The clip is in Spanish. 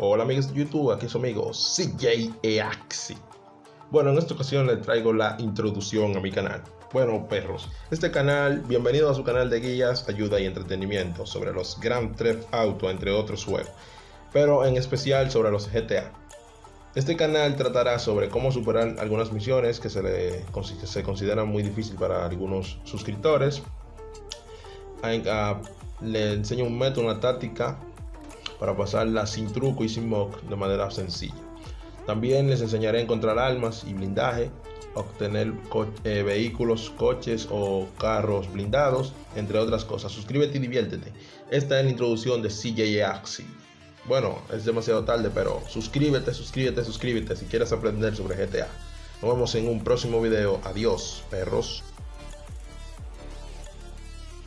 Hola amigos de YouTube, aquí su amigo CJ Eaxi. Bueno, en esta ocasión les traigo la introducción a mi canal. Bueno, perros, este canal, bienvenido a su canal de guías, ayuda y entretenimiento sobre los Grand Theft Auto, entre otros juegos, pero en especial sobre los GTA. Este canal tratará sobre cómo superar algunas misiones que se, le, se consideran muy difíciles para algunos suscriptores. Le enseño un método, una táctica para pasarla sin truco y sin mock de manera sencilla. También les enseñaré a encontrar armas y blindaje, obtener eh, vehículos, coches o carros blindados, entre otras cosas. Suscríbete y diviértete. Esta es la introducción de CJ Axi. Bueno, es demasiado tarde, pero suscríbete, suscríbete, suscríbete si quieres aprender sobre GTA. Nos vemos en un próximo video. Adiós, perros.